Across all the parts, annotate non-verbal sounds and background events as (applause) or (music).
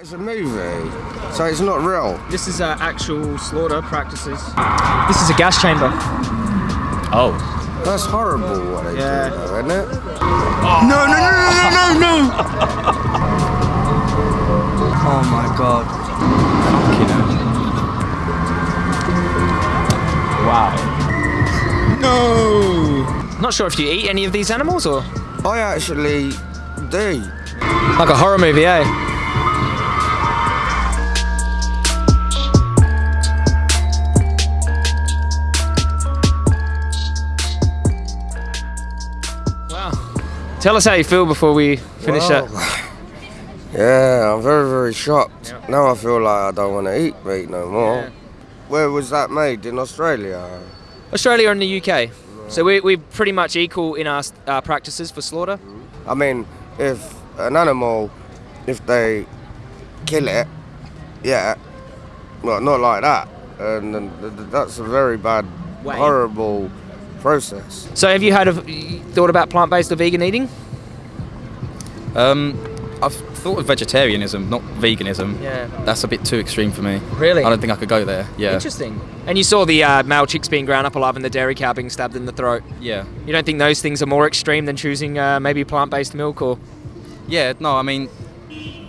It's a movie, so it's not real. This is uh, actual slaughter practices. This is a gas chamber. Oh. That's horrible what they Yeah. do, though, isn't it? No, no, no, no, no, no, no! (laughs) oh my god. Wow. No! Not sure if you eat any of these animals or? I actually do. Like a horror movie, eh? Tell us how you feel before we finish Well, that. (sighs) Yeah, I'm very, very shocked. Yeah. Now I feel like I don't want to eat meat no more. Yeah. Where was that made? In Australia? Australia and the UK. So we, we're pretty much equal in our uh, practices for slaughter. I mean, if an animal, if they kill it, yeah, well, not like that. And th- that's a very bad, Way. horrible process. So have you had of thought about plant-based or vegan eating? Um, I've thought of vegetarianism, not veganism. Yeah. That's a bit too extreme for me. Really? I don't think I could go there. Yeah. Interesting. And you saw the uh, male chicks being ground up alive and the dairy cow being stabbed in the throat. Yeah. You don't think those things are more extreme than choosing uh, maybe plant-based milk or Yeah. No, I mean,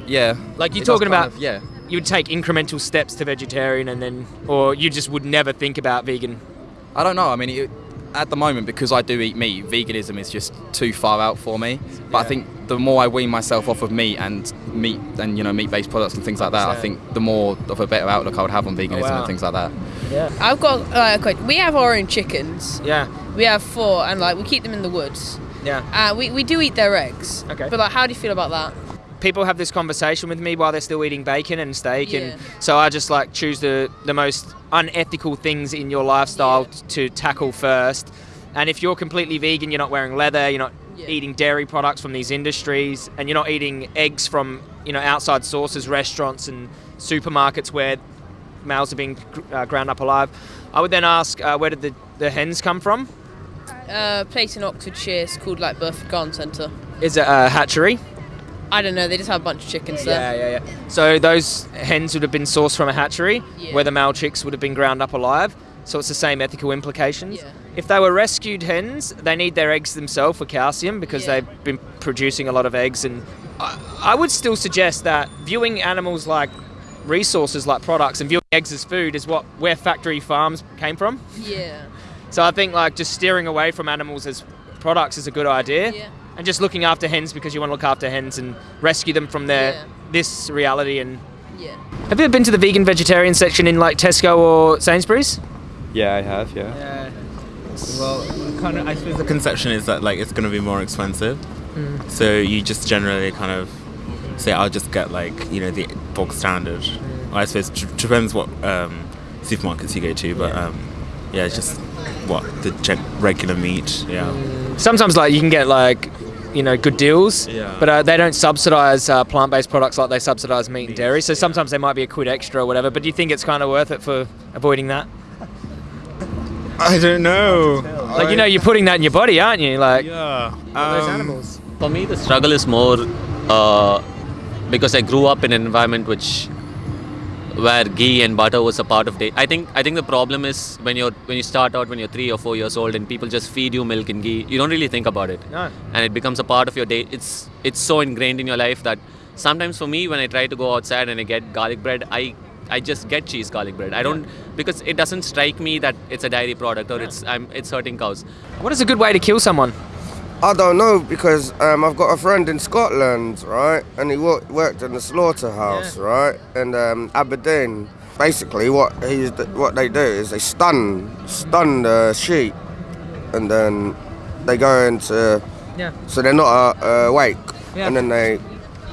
yeah. like you're It talking about? of- yeah. You would take incremental steps to vegetarian and then, or you just would never think about vegan. I don't know. I mean, it, at the moment, because I do eat meat, veganism is just too far out for me. But I think the more I wean myself off of meat and meat and you know meat-based products and things like that, I think the more of a better outlook I would have on veganism wow. and things like that. Yeah. I've got uh, a. We have our own chickens. Yeah. We have four, and like we keep them in the woods. Yeah. Uh, we, we do eat their eggs. Okay. But like, how do you feel about that? People have this conversation with me while they're still eating bacon and steak Yeah. and so I just like choose the the most unethical things in your lifestyle Yeah. to tackle first and if you're completely vegan you're not wearing leather you're not Yeah. eating dairy products from these industries and you're not eating eggs from you know outside sources restaurants and supermarkets where males are being uh, ground up alive I would then ask uh, where did the, the hens come from Uh, place in Oxfordshire is called like Burford Garden Centre. is it a hatchery I don't know. They just have a bunch of chickens there. Yeah, yeah, yeah. So those hens would have been sourced from a hatchery Yeah. where the male chicks would have been ground up alive. So it's the same ethical implications. Yeah. If they were rescued hens, they need their eggs themselves for calcium because Yeah. they've been producing a lot of eggs. And I, I would still suggest that viewing animals like resources, like products, and viewing eggs as food is what where factory farms came from. Yeah. So I think like just steering away from animals as products is a good idea. Yeah. And just looking after hens because you want to look after hens and rescue them from their Yeah. this reality and Yeah. have you ever been to the vegan vegetarian section in like Tesco or Sainsbury's? Yeah, I have. Yeah. Yeah. Well, kind of. I suppose the conception is that like it's going to be more expensive, so you just generally kind of say, "I'll just get like you know the bog standard." I suppose it depends what um, supermarkets you go to, but Yeah. um, yeah, it's just what the regular meat. Yeah. Sometimes like you can get like you know good deals, Yeah. but uh, they don't subsidise uh, plant-based products like they subsidise meat and dairy. So sometimes they might be a quid extra or whatever. But do you think it's kind of worth it for avoiding that? I don't know. Like you know you're putting that in your body, aren't you? Like Yeah. those um, animals. For me, the struggle is more uh, because I grew up in an environment which where ghee and butter was a part of day. I think I think the problem is when you're when you start out when you're three or four years old and people just feed you milk and ghee, you don't really think about it, No. and it becomes a part of your day. It's it's so ingrained in your life that sometimes for me when I try to go outside and I get garlic bread, I I just get cheese garlic bread. I don't because it doesn't strike me that it's a dairy product or it's I'm it's hurting cows. What is a good way to kill someone? I don't know because um, I've got a friend in Scotland, right, and he wo- worked in the slaughterhouse, Yeah. right, And um, Aberdeen. Basically, what he's what they do is they stun stun the sheep, and then they go into Yeah. so they're not uh, awake, Yeah. and then they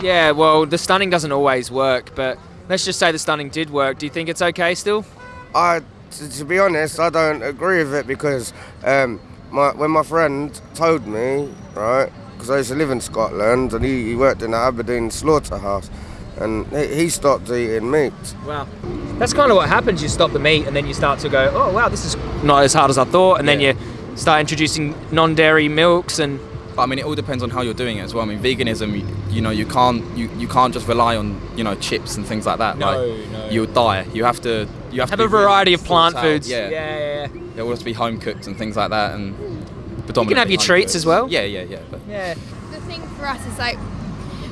Yeah. Well, the stunning doesn't always work, but let's just say the stunning did work. Do you think it's okay still? I, to be honest, I don't agree with it because um, my, when my friend told me, right, because I used to live in Scotland and he, he worked in the Aberdeen slaughterhouse, and he, he stopped eating meat. Wow. That's kind of what happens. You stop the meat and then you start to go, oh, wow, this is not as hard as I thought. And then you start introducing non dairy milks and But I mean, it all depends on how you're doing it as well. I mean, veganism, you, you know, you can't you, you can't just rely on you know chips and things like that. No, like, no. You'll die. You have to you have, Have to a variety of plant out. foods. Yeah. yeah, yeah. There will have to be home cooked and things like that, and You can have your treats cooked. as well. Yeah, yeah, yeah. But Yeah. The thing for us is like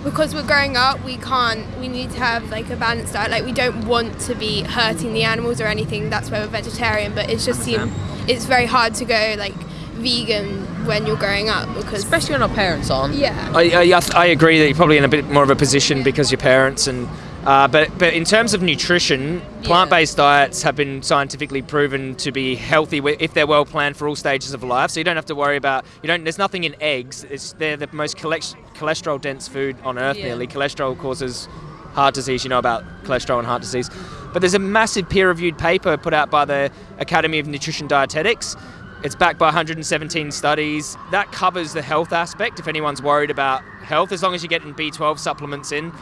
because we're growing up, we can't. We need to have like a balanced diet. Like we don't want to be hurting the animals or anything. That's why we're vegetarian. But it's just seem it's very hard to go like vegan when you're growing up because Especially when our parents aren't. yeah. I, I, I agree that you're probably in a bit more of a position because your parents and uh, but but in terms of nutrition, plant-based diets have been scientifically proven to be healthy if they're well planned for all stages of life. So you don't have to worry about you don't. There's nothing in eggs. It's they're the most cholesterol-dense food on earth. Yeah. Nearly cholesterol causes heart disease. You know about cholesterol and heart disease. But there's a massive peer-reviewed paper put out by the Academy of Nutrition Dietetics. It's backed by 117 studies. That covers the health aspect if anyone's worried about health, as long as you're getting B12 supplements in.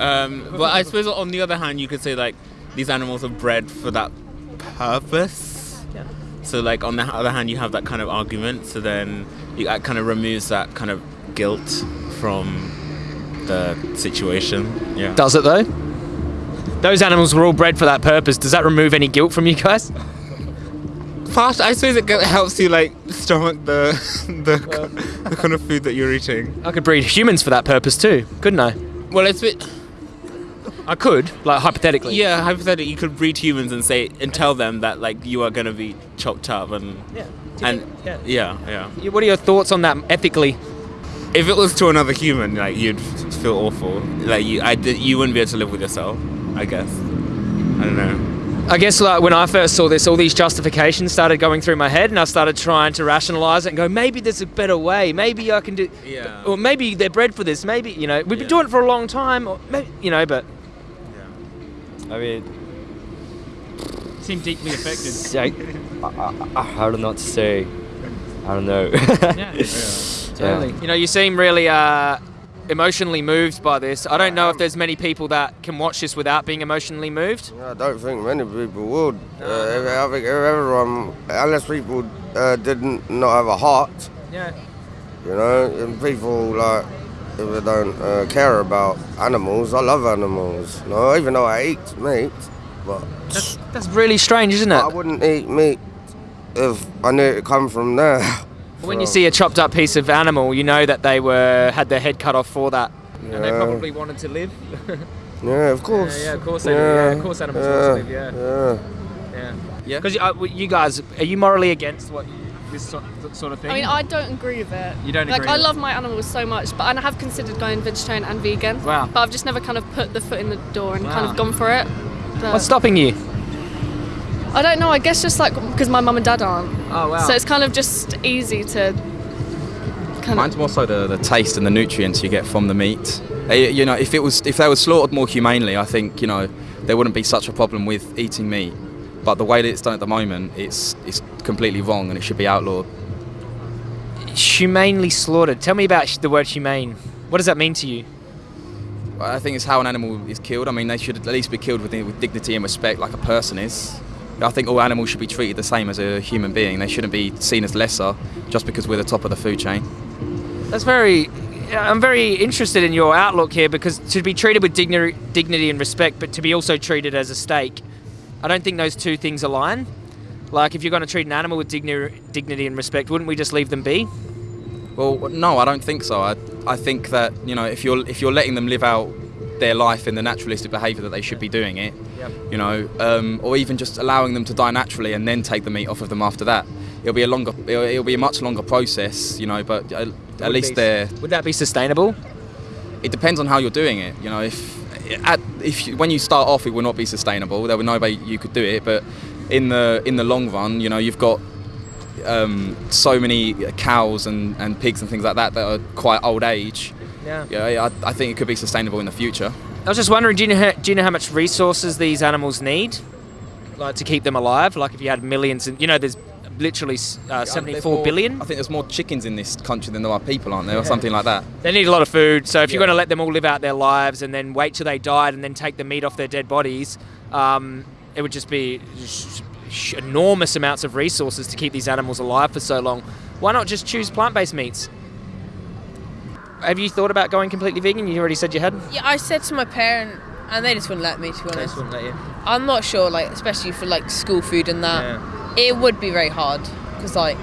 Um, but I suppose on the other hand, you could say like these animals are bred for that purpose. Yeah. So like on the other hand, you have that kind of argument. So then you, that kind of removes that kind of guilt from the situation. Yeah. Does it though? Those animals were all bred for that purpose. Does that remove any guilt from you guys? Part, I suppose it go- helps you like stomach the (laughs) the, the kind of food that you're eating. I could breed humans for that purpose too, couldn't I? Well, it's a bit. I could, like hypothetically. Yeah, hypothetically, you could breed humans and say and tell them that like you are gonna be chopped up and Yeah. and yeah. yeah, yeah. Yeah, What are your thoughts on that ethically? If it was to another human, like you'd feel awful. Like you, I, you wouldn't be able to live with yourself. I guess. I don't know. I guess like when I first saw this, all these justifications started going through my head, and I started trying to rationalize it and go, maybe there's a better way. Maybe I can do, Yeah. or maybe they're bred for this. Maybe you know we've been Yeah. doing it for a long time, or maybe you know, but I mean, seem deeply affected. (laughs) I, I, I, I don't know what to say. I don't know. (laughs) yeah, totally. You know, you seem really uh, emotionally moved by this. I don't know if there's many people that can watch this without being emotionally moved. I don't think many people would. Uh, if- I think if everyone, unless people uh, didn't not have a heart, Yeah. you know, and people like if they don't uh, care about animals. I love animals. No, even though I eat meat, but That's, that's really strange, isn't it? I wouldn't eat meat if I knew it come from there. (laughs) When you see a chopped up piece of animal, you know that they were had their head cut off for that, and they probably wanted to live. (laughs) yeah, of course. yeah, of course they do. Yeah, of course animals want to live, yeah. yeah. yeah. Yeah. Because you, uh, you guys, are you morally against what this sort, sort of thing? I mean, I don't agree with it. You don't like, agree I love my animals so much, but I have considered going vegetarian and vegan. Wow. But I've just never kind of put the foot in the door and kind of gone for it. But What's stopping you? I don't know. I guess just like because my mum and dad aren't. Oh wow. So it's kind of just easy to kind Mine's of. more so the, the taste and the nutrients you get from the meat. Uh, You know, if it was if they were slaughtered more humanely, I think you know there wouldn't be such a problem with eating meat. But the way that it's done at the moment, it's it's completely wrong and it should be outlawed. humanely slaughtered. Tell me about the word humane. What does that mean to you? I think it's how an animal is killed. I mean, they should at least be killed with, with dignity and respect, like a person is. I think all animals should be treated the same as a human being. They shouldn't be seen as lesser just because we're the top of the food chain. That's very. I'm very interested in your outlook here because to be treated with dignity, dignity and respect, but to be also treated as a steak, I don't think those two things align. Like, if you're going to treat an animal with digni- dignity and respect, wouldn't we just leave them be? Well, no, I don't think so. I, I think that you know if you're if you're letting them live out their life in the naturalistic behaviour that they should be doing it, Yep. you know, um, or even just allowing them to die naturally and then take the meat off of them after that. It'll be a longer, it'll, it'll be a much longer process, you know. But at, at least they're. Would that be sustainable? It depends on how you're doing it. You know, if at, if you, when you start off, it will not be sustainable. There will no way you could do it. But in the in the long run, you know, you've got um, so many cows and, and pigs and things like that that are quite old age. Yeah. Yeah, I, I think it could be sustainable in the future. I was just wondering, do you know how, do you know how much resources these animals need, like to keep them alive? Like if you had millions, and you know, there's literally uh, There's 74 more- billion. I think there's more chickens in this country than there are people, aren't there, or something like that. They need a lot of food. So if you're going to let them all live out their lives and then wait till they died and then take the meat off their dead bodies, um, it would just be sh- sh- enormous amounts of resources to keep these animals alive for so long. Why not just choose plant-based meats? have you thought about going completely vegan? You already said you had. Yeah, I said to my parent, and they just wouldn't let me. To be honest, wouldn't let you. I'm not sure. Like, especially for like school food and that, it would be very hard because like,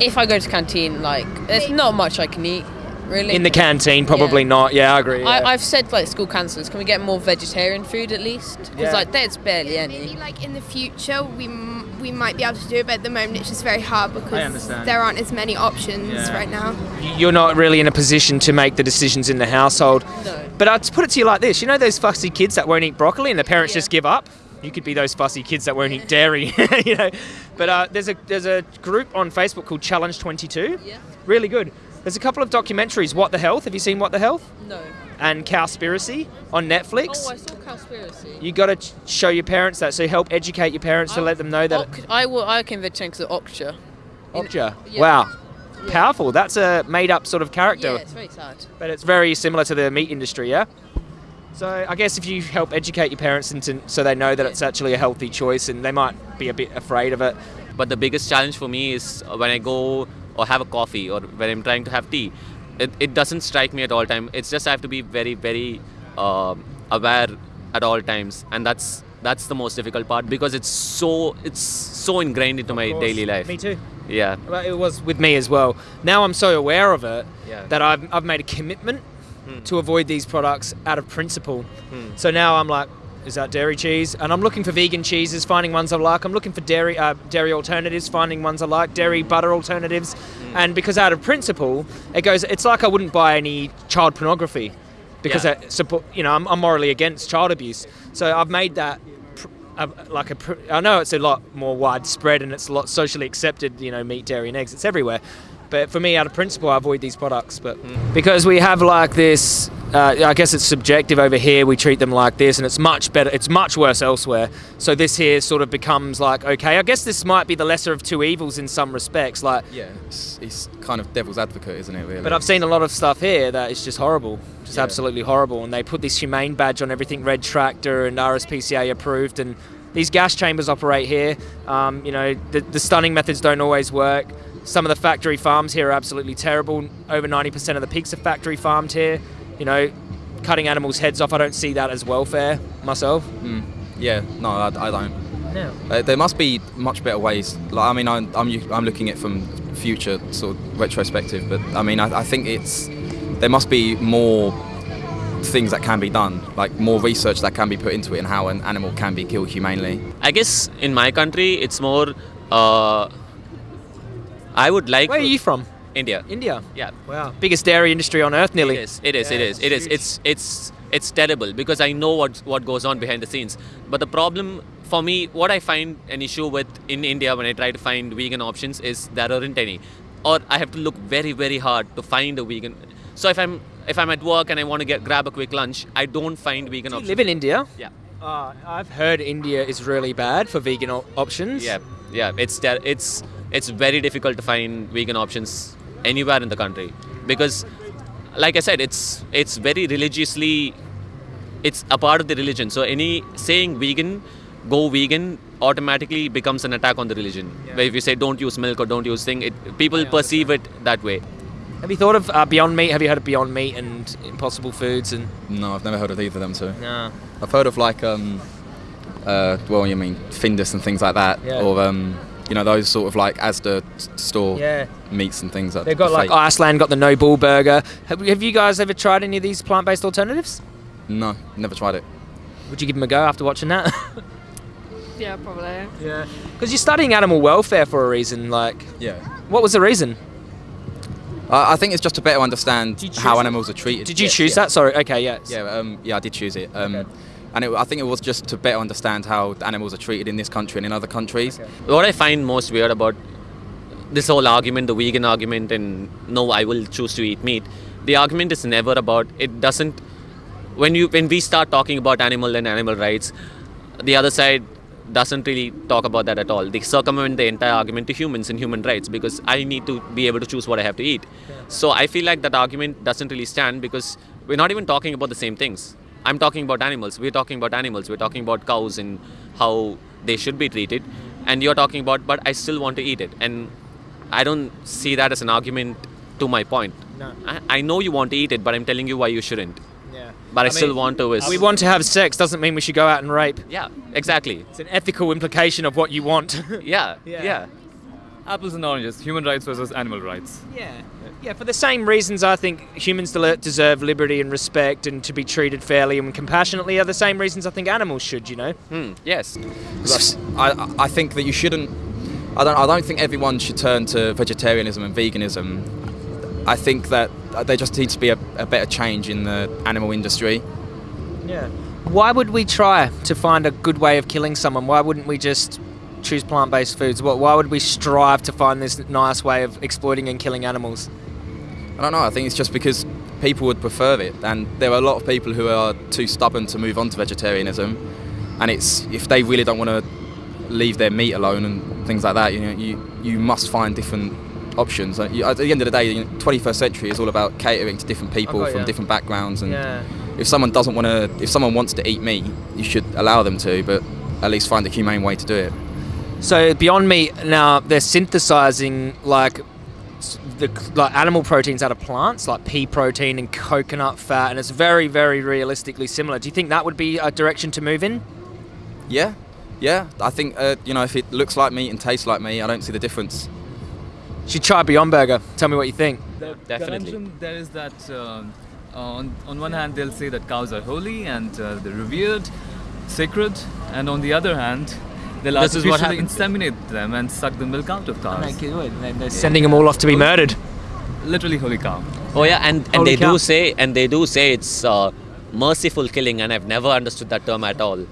if I go to canteen, like, there's not much I can eat. Really. In the canteen, probably not. Yeah, I agree. yeah. I, I've said like school councillors, can we get more vegetarian food at least? Because Yeah. like there's barely any. Maybe like in the future we m- we might be able to do it, but at the moment it's just very hard because there aren't as many options Yeah. right now. You're not really in a position to make the decisions in the household. No. But I'd put it to you like this: you know those fussy kids that won't eat broccoli and the parents just give up. You could be those fussy kids that won't eat dairy, (laughs) you know. But uh, there's a there's a group on Facebook called Challenge 22. Yeah. Really good. There's a couple of documentaries. What the Health? Have you seen What the Health? No. And Cowspiracy on Netflix. Oh, I saw Cowspiracy. You got to ch- show your parents that. So help educate your parents to let them know that. Oc- I will. I can vegetarian because of Okja. Okja. yeah. Wow. Powerful. That's a made-up sort of character. Yeah, it's very sad. but it's very similar to the meat industry, yeah. So I guess if you help educate your parents into so they know that it's actually a healthy choice, and they might be a bit afraid of it. But the biggest challenge for me is when I go or have a coffee or when I'm trying to have tea. It, it doesn't strike me at all time. It's just I have to be very very um aware at all times, and that's that's the most difficult part because it's so it's so ingrained into my course. daily life. Me too. Yeah. Well, it was with me as well. Now I'm so aware of it Yeah. that I've, I've made a commitment To avoid these products out of principle. Hmm. So now I'm like, is that dairy cheese? And I'm looking for vegan cheeses, finding ones I like. I'm looking for dairy uh, dairy alternatives, finding ones I like. Dairy butter alternatives, Hmm. and because out of principle, it goes. It's like I wouldn't buy any child pornography because Yeah. I support. You know, I'm, I'm morally against child abuse. So I've made that. Uh, like a, pr- I know it's a lot more widespread and it's a lot socially accepted. You know, meat, dairy, and eggs. It's everywhere. But for me, out of principle, I avoid these products. But because we have like this, uh, I guess it's subjective over here. We treat them like this, and it's much better. It's much worse elsewhere. So this here sort of becomes like okay. I guess this might be the lesser of two evils in some respects. Like, Yeah, it's, it's kind of devil's advocate, isn't it? Really. but I've seen a lot of stuff here that is just horrible, just Yeah. absolutely horrible. And they put this humane badge on everything, Red Tractor and RSPCA approved. And these gas chambers operate here. Um, you know, the, the stunning methods don't always work. Some of the factory farms here are absolutely terrible. Over 90% of the pigs are factory farmed here. You know, cutting animals' heads off, I don't see that as welfare myself. Mm, yeah, no, I, I don't. No. Uh, there must be much better ways. Like, I mean, I'm, I'm, u- I'm looking at it from future sort of retrospective, but I mean, I, I think it's there must be more things that can be done, like more research that can be put into it and how an animal can be killed humanely. I guess in my country it's more. Uh, I would like. Where are you from? India. India. Yeah. Wow. Biggest dairy industry on earth, nearly. It is. It is. it Yeah, is. It is. huge. It's it's it's terrible because I know what what goes on behind the scenes. But the problem for me, what I find an issue with in India when I try to find vegan options is there aren't any, or I have to look very very hard to find a vegan. So if I'm if I'm at work and I want to get grab a quick lunch, I don't find vegan Do you options. live in India? Yeah. Uh, I've heard India is really bad for vegan op- options. Yeah, yeah. It's it's it's very difficult to find vegan options anywhere in the country because, like I said, it's it's very religiously, it's a part of the religion. So any saying vegan, go vegan automatically becomes an attack on the religion. Where if you say don't use milk or don't use thing, it people perceive it that way. Have you thought of uh, Beyond Meat? Have you heard of Beyond Meat and Impossible Foods and? No, I've never heard of either of them two. No. I've heard of like um, uh, well, you mean Findus and things like that, Yeah. or um, you know those sort of like Asda store Yeah. meats and things. That They've got are like fake. Iceland got the No Bull Burger. Have, have you guys ever tried any of these plant-based alternatives? No, never tried it. Would you give them a go after watching that? (laughs) Yeah, probably. yeah. Because you're studying animal welfare for a reason. Like, Yeah. what was the reason? I I think it's just to better understand how choose animals are treated. Did you Yeah, choose yeah. that? Sorry. Okay. Yeah. Yeah, um, yeah, I did choose it. Um, And it, I think it was just to better understand how animals are treated in this country and in other countries. What I find most weird about this whole argument, the vegan argument, and no, I will choose to eat meat. The argument is never about. It doesn't. When you when we start talking about animal and animal rights, the other side doesn't really talk about that at all. They circumvent the entire argument to humans and human rights because I need to be able to choose what I have to eat. So I feel like that argument doesn't really stand because we're not even talking about the same things. I'm talking about animals. We're talking about animals. We're talking about cows and how they should be treated. And you're talking about, but I still want to eat it. And I don't see that as an argument to my point. No. I, I know you want to eat it, but I'm telling you why you shouldn't. Yeah. But I, I still mean, want to. Is We want to have sex doesn't mean we should go out and rape. Yeah, exactly. It's an ethical implication of what you want. (laughs) (laughs) Yeah, Yeah. yeah. Apples and oranges, human rights versus animal rights. Yeah. Yeah, for the same reasons I think humans deserve liberty and respect and to be treated fairly and compassionately are the same reasons I think animals should, you know? Hmm, yes. I, I- I think that you shouldn't. I don't. I don't think everyone should turn to vegetarianism and veganism. I think that there just needs to be a, a better change in the animal industry. Yeah. Why would we try to find a good way of killing someone? Why wouldn't we just choose plant-based foods? Why why would we strive to find this nice way of exploiting and killing animals? I don't know. I think it's just because people would prefer it, and there are a lot of people who are too stubborn to move on to vegetarianism. And it's if they really don't want to leave their meat alone and things like that, you know, you you must find different options. At the end of the day, you know, 21st century is all about catering to different people from different backgrounds, and Yeah. if someone doesn't want to, if someone wants to eat meat, you should allow them to, but at least find a humane way to do it. So Beyond Meat now they're synthesizing like the like animal proteins out of plants, like pea protein and coconut fat, and it's very very realistically similar. Do you think that would be a direction to move in? Yeah, yeah. I think uh, you know if it looks like meat and tastes like meat, I don't see the difference. You should try Beyond Burger. Tell me what you think. The Definitely. conundrum there is that um, on, on one hand they'll say that cows are holy and uh, they're revered, sacred, and on the other hand they'll This is what artificially inseminate them and suck the milk out of cows. They're sending them all off to be murdered. Literally holy cow. Oh yeah, and, and Holy they cow. do say and they do say it's uh, merciful killing, and I've never understood that term at all.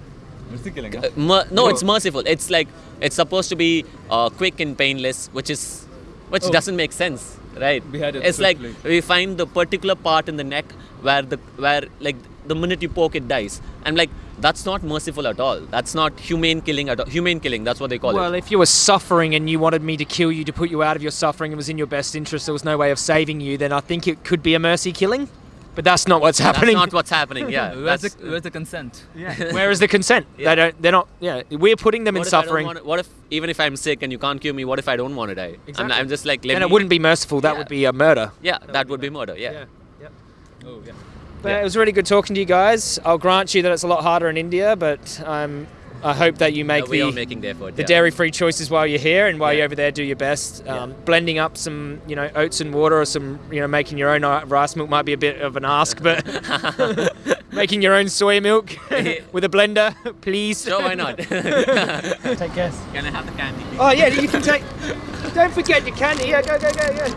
Mercy killing, huh? Uh, mer- no, it's merciful. It's like it's supposed to be uh, quick and painless, which is which Oh. doesn't make sense, right? Beheaded it's like we find the particular part in the neck where the where like the minute you poke it dies. I'm like that's not merciful at all. That's not humane killing at all. Humane killing. That's what they call Well, it. Well, if you were suffering and you wanted me to kill you to put you out of your suffering, it was in your best interest. There was no way of saving you. Then I think it could be a mercy killing. But that's not what's That's happening. not what's happening. Yeah. Where's the, that's- where's the consent? (laughs) Where is the consent? Yeah. They don't. They're not. Yeah, we're putting them in what if suffering. wanna- what if even if I'm sick and you can't cure me? What if I don't want to die? I'm, Exactly. I'm just like let and it wouldn't be merciful. That Yeah. would be a murder. Yeah, that would be murder. Yeah. Yeah. Oh yeah. But Yeah. it was really good talking to you guys. I'll grant you that it's a lot harder in India, but um, I hope that you make Yeah, the, making the effort. the yeah. dairy-free choices while you're here, and while Yeah. you're over there, do your best. Um, Blending up some, you know, oats and water, or some, you know, making your own uh, rice milk might be a bit of an ask, but (laughs) making your own soy milk (laughs) with a blender, please. Sure, why not? (laughs) Take care. Can I have the candy? Oh yeah, you can take. Don't forget your candy. Yeah, go, go, go, go.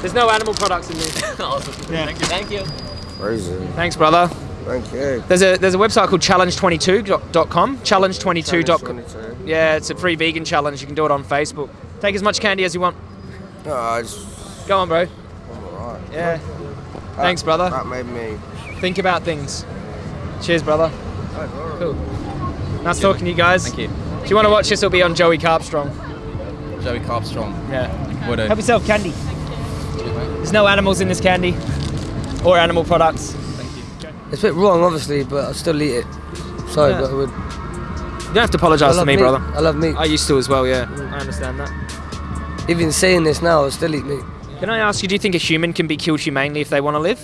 There's no animal products in this. awesome. Yeah. Thank you. Thank you. Crazy. Thanks, brother. Thank you. There's a there's a website called challenge22.com. Challenge22. dot- Yeah, it's a free vegan challenge. You can do it on Facebook. Take as much candy as you want. No, I just, Go on, bro. I'm alright. Yeah. Thanks, brother. That made me. Think about things. Cheers, brother. Cool. Nice talking to you guys. Thank you. If you want to watch this, it'll be on Joey Carbstrong. Joey Carbstrong. Yeah. Would Have yourself candy. There's no animals in this candy or animal products. It's a bit wrong, obviously, but I still eat it. Sorry, Yeah. but I would. You don't have to apologise to me, meat. brother. I love meat. I used to as well, yeah. I understand that. Even saying this now, I still eat meat. Can I ask you, do you think a human can be killed humanely if they want to live?